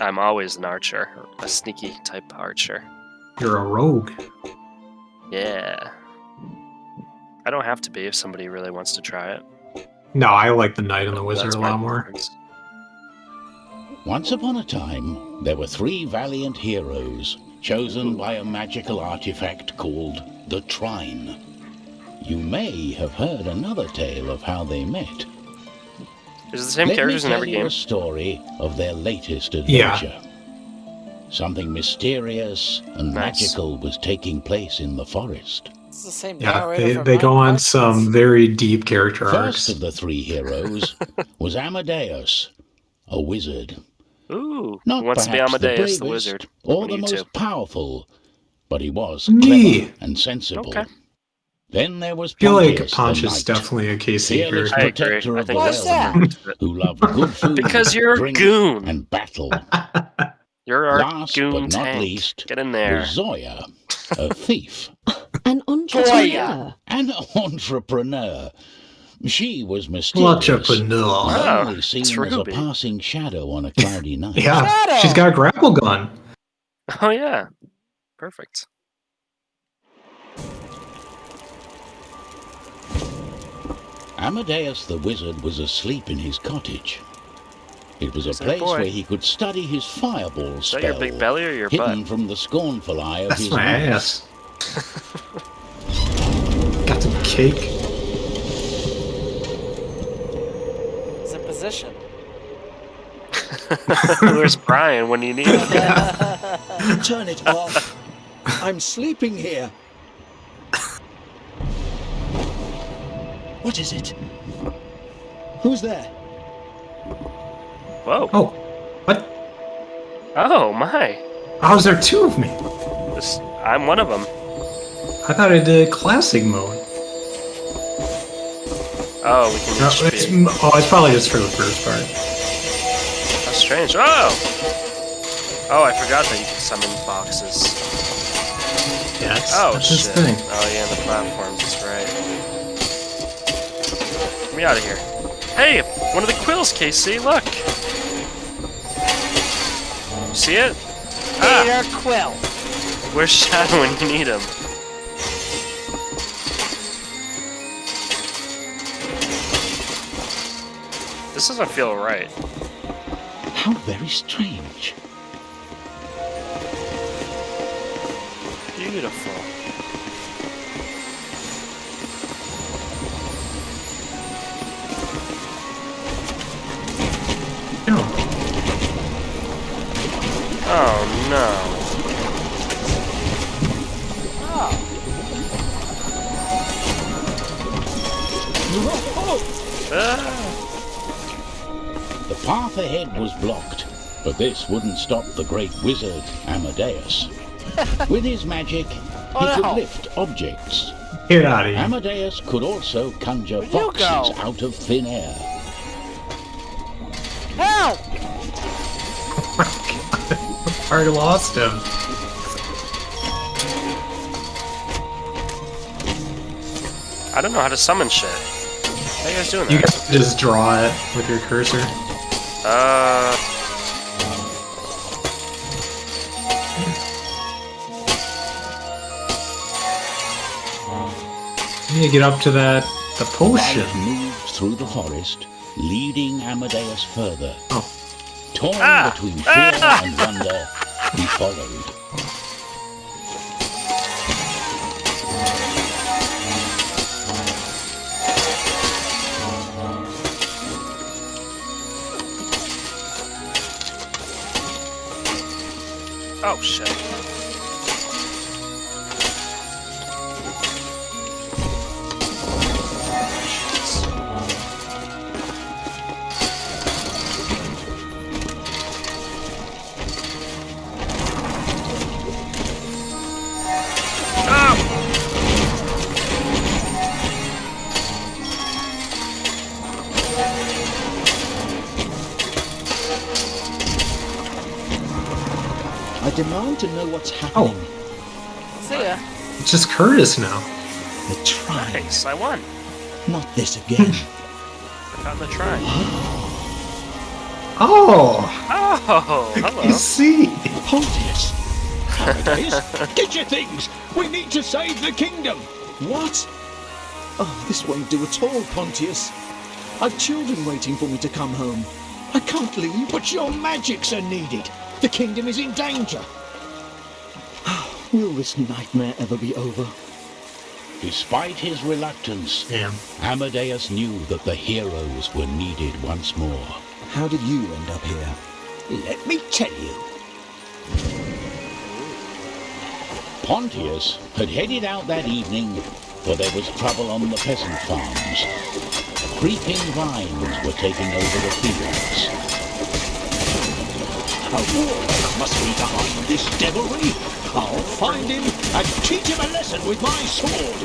I'm always an archer, a sneaky type archer. You're a rogue. Yeah. I don't have to be if somebody really wants to try it. No, I like the knight and the wizard That's a lot more. preference. Once upon a time, there were three valiant heroes chosen by a magical artifact called the Trine. You may have heard another tale of how they met. Is it the same Let characters me in tell every you game? a story of their latest Yeah. adventure. Something mysterious and Nice. magical was taking place in the forest. It's the same Yeah, they, they go on Minecraft. some very deep character First arcs. of the three heroes was Amadeus, a wizard. Ooh, Not who wants to be perhaps Amadeus, the, bravest wizard? or the most two? powerful, but he was Me. clever and sensible. Okay. Then there was I feel like Pontius, the Ponch is definitely a Casey Fearless I character. agree. I of the think Why's realm, that? who loved good food, Because you're a drink, goon. and battle. You're our Last goon but not tank. least, Get in there. was Zoya, a thief, An entrepreneur. an entrepreneur. She was mysterious, Entrepreneur. and Oh, only seen it's as a passing shadow on a cloudy night. Yeah, Shadow! she's got a grapple gun. Oh yeah, perfect. Amadeus the wizard was asleep in his cottage. It was a Is place where he could study his fireball Is spell, your big belly or your hidden butt? from the scornful eye of That's his my ass. Got some cake. It's a position. Where's Brian when you need him? Turn it off. I'm sleeping here. What is it? Who's there? Whoa. Oh, what? Oh my. How's there two of me? This, I'm one of them. I thought I did classic mode. Oh, we can No, each it's, be. oh, it's probably just for the first part. That's strange. Oh! Oh, I forgot that you can summon boxes. Yeah, that's, Oh, that's his shit. thing. Oh, yeah, the platforms, that's right. Get me out of here. Hey, one of the quills, Casey, look! See it? Ah, Peter Quill. where's Shadow when you need him? This doesn't feel right. How very strange. Beautiful. Oh no. Oh. Ah. The path ahead was blocked, but this wouldn't stop the great wizard Amadeus. With his magic, he Oh, could lift objects. Get out of here. Amadeus could also conjure Where'd foxes out of thin air. Already lost him. I don't know how to summon shit. How are you guys doing You that? can just draw it with your cursor. Uh. You need to get up to that the potion. Light moved through the forest, leading Amadeus further. Oh. Torn Ah! between fear Ah! and wonder, he followed. Oh shit. I demand to know what's Oh. happening. See ya. It's just Curtis now. The try. Nice, I won. Not this again. Hmm. I found the try. Oh, Oh, you hello. see. Pontius! Amadeus, get your things! We need to save the kingdom! What? Oh, this won't do at all, Pontius. I've children waiting for me to come home. I can't leave. But your magics are needed. The kingdom is in danger. Will this nightmare ever be over? Despite his reluctance, Damn. Amadeus knew that the heroes were needed once more. How did you end up here? Let me tell you. Pontius had headed out that evening, for there was trouble on the peasant farms. Creeping vines were taking over the fields. A warlock must be behind this devilry. I'll find him and teach him a lesson with my sword.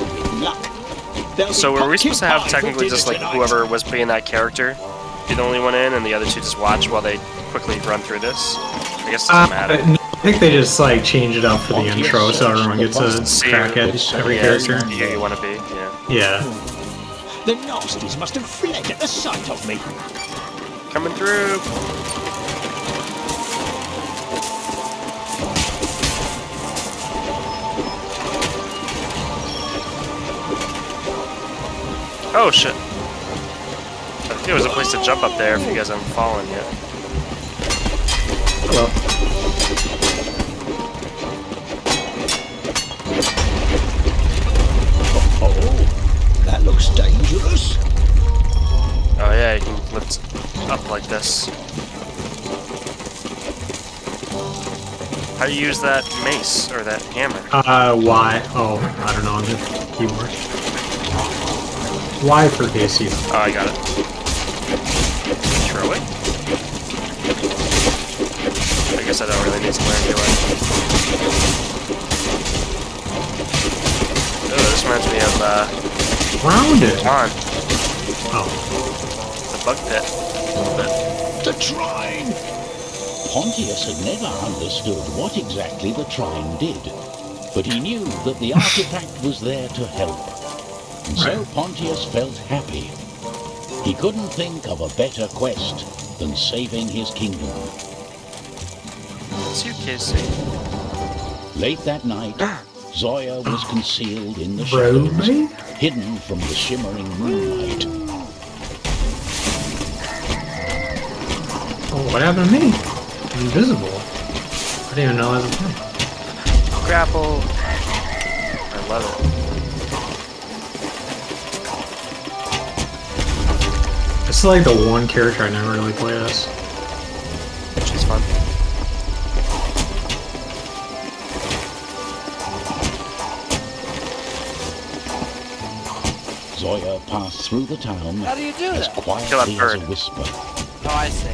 With luck. So were we supposed to have pumpkin pie for technically just like whoever was playing that character be the only one in, and the other two just watch while they quickly run through this? I guess it Uh, doesn't matter. No, I think they just like change it up for the intro so everyone gets a searched crack at who- every yeah, character. Yeah, you want to be. Yeah. Yeah. The nasties must have fled at the sight of me. Coming through. Oh shit. I think there was a place to jump up there if you guys haven't fallen yet. Hello. Oh, that looks dangerous. Oh yeah, you can lift up like this. How do you use that mace or that hammer? Uh, Y. Oh, I don't know on the keyboard. Y for Casey. Oh, I got it. Throw it. I guess I don't really need to learn, do I? Oh, this reminds me of uh, Rounded. Dawn, Oh, the bug pit. A little bit. The trine. Pontius had never understood what exactly the trine did, but he knew that the artifact was there to help. And so Pontius felt happy. He couldn't think of a better quest than saving his kingdom. It's you, Casey. Late that night, Zoya was concealed in the bro, shadows, mate? Hidden from the shimmering moonlight. Oh, what happened to me? I'm invisible. I didn't even know that was a thing. Grapple. I love it. This is like the one character I never really played as. Zoya passed through the town How do you do as that? quietly as bird. a whisper. Oh, I see.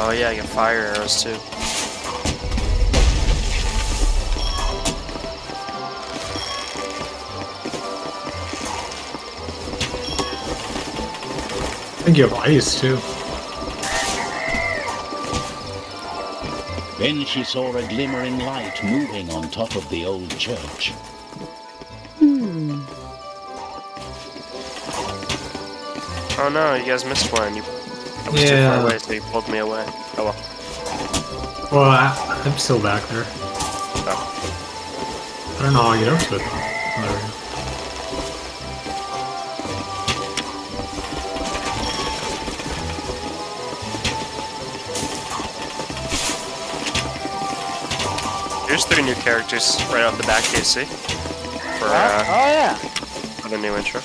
Oh yeah, I get fire arrows too. I think you have ice too. Then she saw a glimmering light moving on top of the old church. Hmm. Oh no, you guys missed one. You, I was too Yeah. far away, so you pulled me away. Oh well. Well, I, I'm still back there. Oh. I don't know how I get up to it Here's three new characters right off the bat, Casey. For Oh, uh, oh yeah. for the new intro.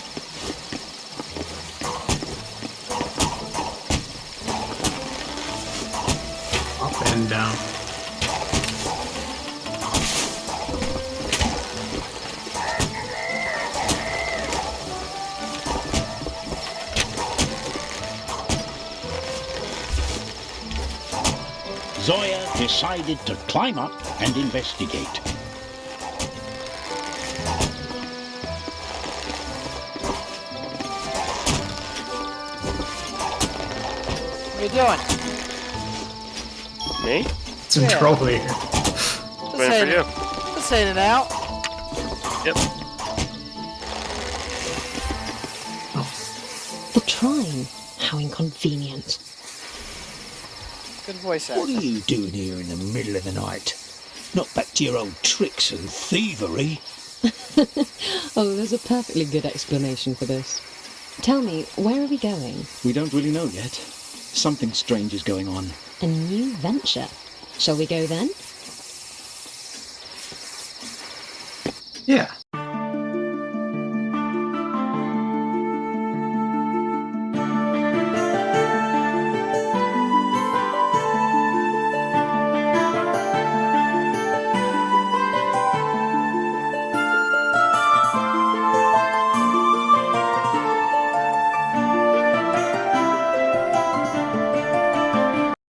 Up and down. Zoya decided to climb up and investigate. What are you doing? Me? Some Yeah. troll here. Just Waiting for in, you. just in and out. Yep. The trine. How inconvenient. Good voice What are you doing here in the middle of the night? Not back to your old tricks and thievery. Oh, there's a perfectly good explanation for this. Tell me, where are we going? We don't really know yet. Something strange is going on. A new venture. Shall we go then? Yeah.